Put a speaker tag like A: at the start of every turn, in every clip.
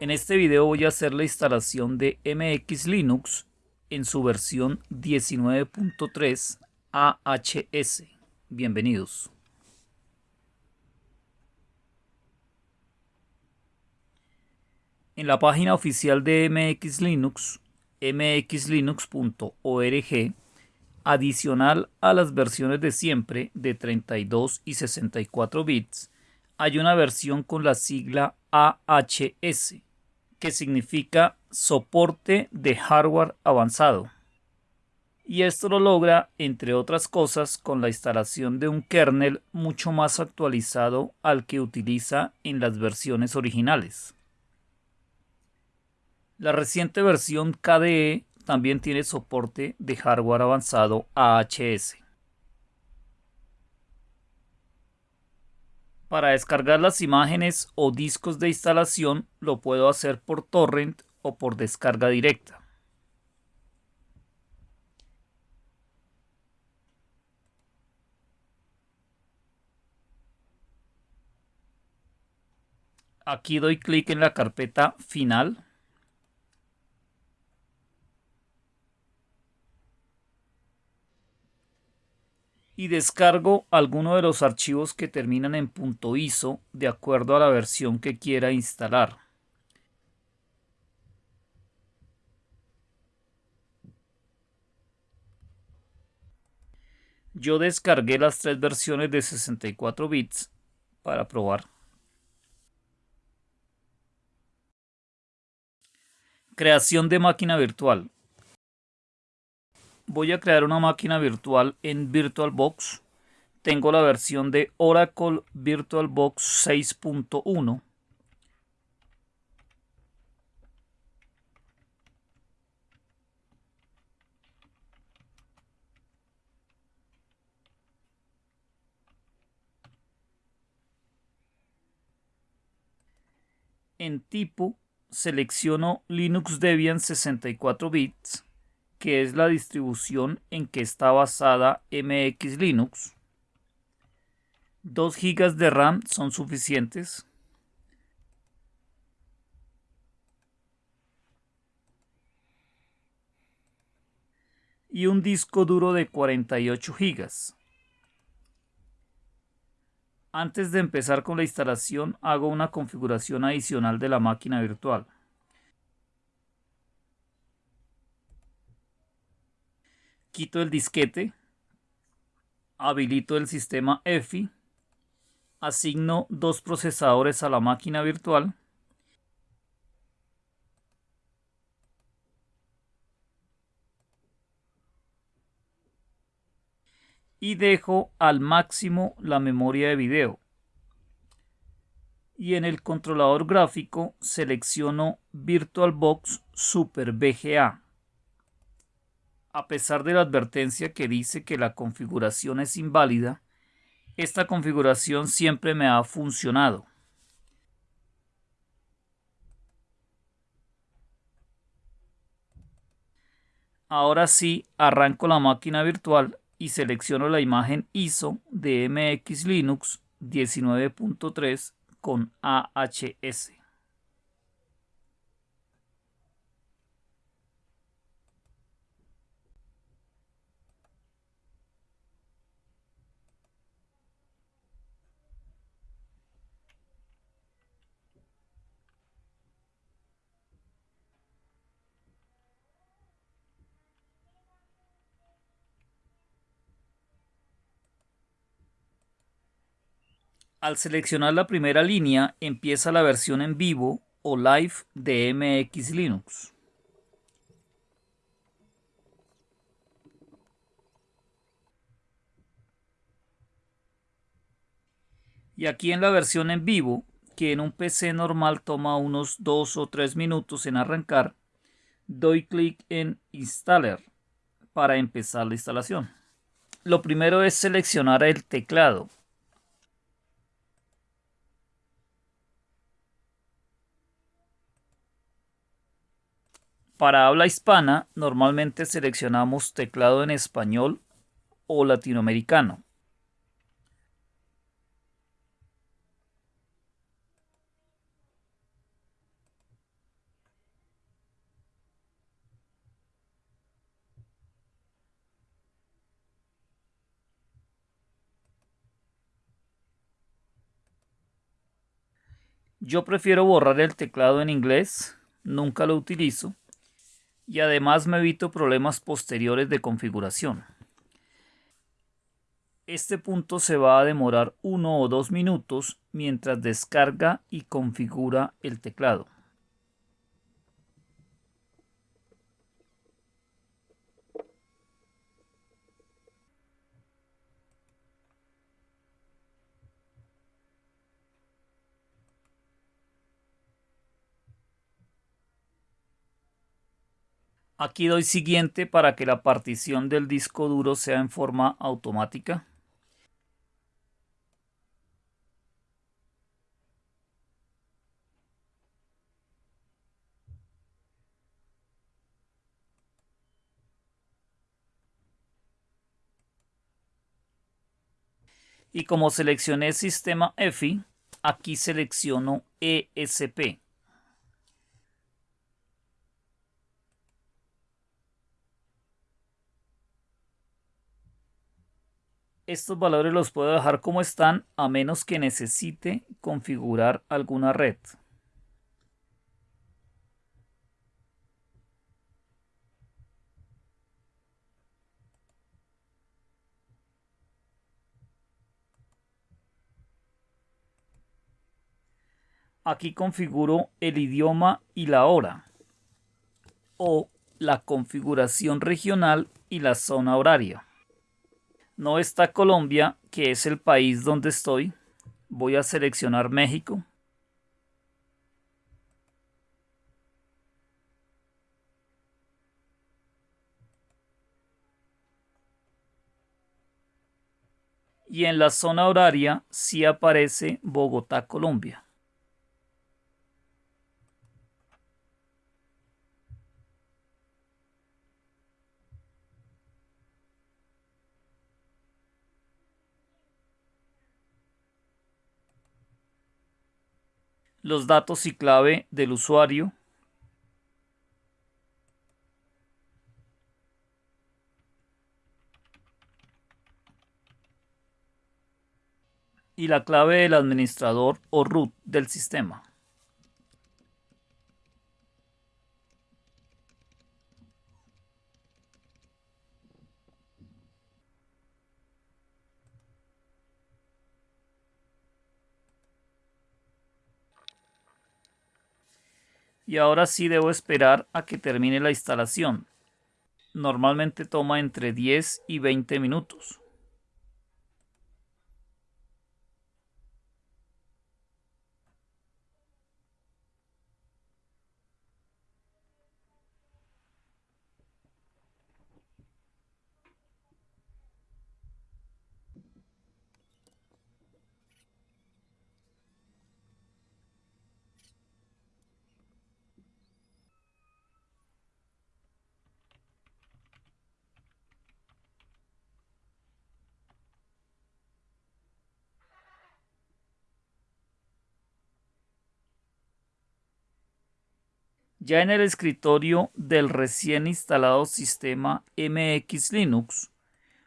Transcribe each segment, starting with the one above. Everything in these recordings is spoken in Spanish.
A: En este video voy a hacer la instalación de MX Linux en su versión 19.3 AHS. Bienvenidos. En la página oficial de MX Linux, mxlinux.org, adicional a las versiones de siempre de 32 y 64 bits, hay una versión con la sigla AHS, que significa soporte de hardware avanzado. Y esto lo logra, entre otras cosas, con la instalación de un kernel mucho más actualizado al que utiliza en las versiones originales. La reciente versión KDE también tiene soporte de hardware avanzado AHS. Para descargar las imágenes o discos de instalación lo puedo hacer por torrent o por descarga directa. Aquí doy clic en la carpeta final y descargo alguno de los archivos que terminan en .iso de acuerdo a la versión que quiera instalar. Yo descargué las tres versiones de 64 bits para probar. Creación de máquina virtual voy a crear una máquina virtual en VirtualBox. Tengo la versión de Oracle VirtualBox 6.1. En tipo selecciono Linux Debian 64 bits que es la distribución en que está basada MX Linux. 2 GB de RAM son suficientes. Y un disco duro de 48 GB. Antes de empezar con la instalación hago una configuración adicional de la máquina virtual. Quito el disquete, habilito el sistema EFI, asigno dos procesadores a la máquina virtual, y dejo al máximo la memoria de video. Y en el controlador gráfico selecciono VirtualBox Super VGA a pesar de la advertencia que dice que la configuración es inválida, esta configuración siempre me ha funcionado. Ahora sí, arranco la máquina virtual y selecciono la imagen ISO de MX Linux 19.3 con AHS. Al seleccionar la primera línea empieza la versión en vivo o live de MX Linux. Y aquí en la versión en vivo, que en un PC normal toma unos 2 o 3 minutos en arrancar, doy clic en Installer para empezar la instalación. Lo primero es seleccionar el teclado Para habla hispana, normalmente seleccionamos teclado en español o latinoamericano. Yo prefiero borrar el teclado en inglés, nunca lo utilizo y además me evito problemas posteriores de configuración. Este punto se va a demorar uno o dos minutos mientras descarga y configura el teclado. Aquí doy siguiente para que la partición del disco duro sea en forma automática. y como seleccioné sistema EFI, aquí selecciono ESP. Estos valores los puedo dejar como están a menos que necesite configurar alguna red. Aquí configuro el idioma y la hora o la configuración regional y la zona horaria. No está Colombia, que es el país donde estoy. Voy a seleccionar México. Y en la zona horaria sí aparece Bogotá, Colombia. Los datos y clave del usuario, y la clave del administrador o root del sistema. Y ahora sí debo esperar a que termine la instalación. Normalmente toma entre 10 y 20 minutos. Ya en el escritorio del recién instalado sistema MX Linux,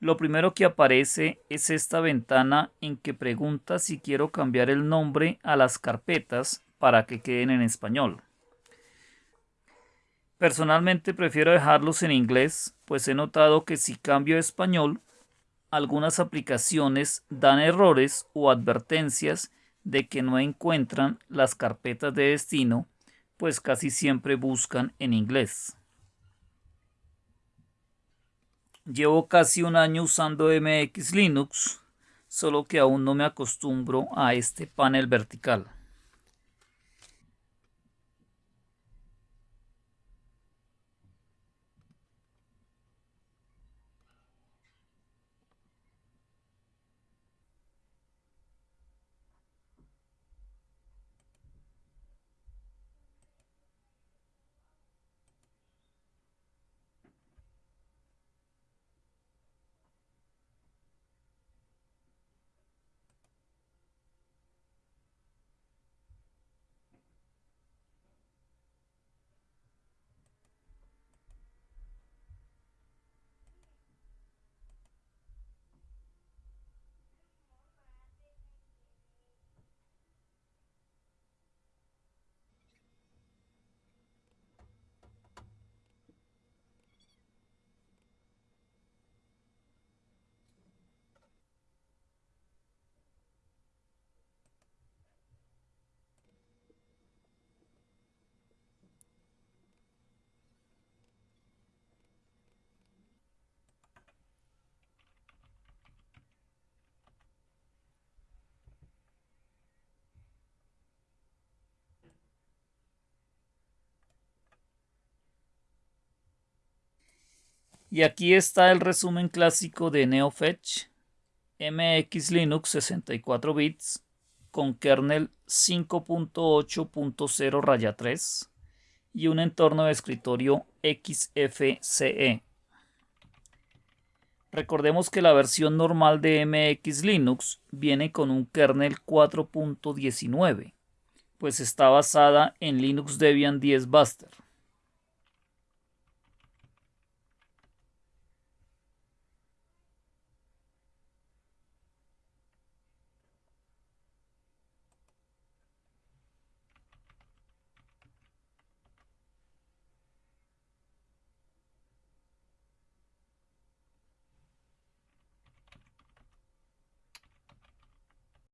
A: lo primero que aparece es esta ventana en que pregunta si quiero cambiar el nombre a las carpetas para que queden en español. Personalmente prefiero dejarlos en inglés, pues he notado que si cambio a español, algunas aplicaciones dan errores o advertencias de que no encuentran las carpetas de destino pues casi siempre buscan en inglés. Llevo casi un año usando MX Linux, solo que aún no me acostumbro a este panel vertical. Y aquí está el resumen clásico de NeoFetch, MX Linux 64 bits con kernel 5.8.0 raya 3 y un entorno de escritorio XFCE. Recordemos que la versión normal de MX Linux viene con un kernel 4.19, pues está basada en Linux Debian 10 Buster.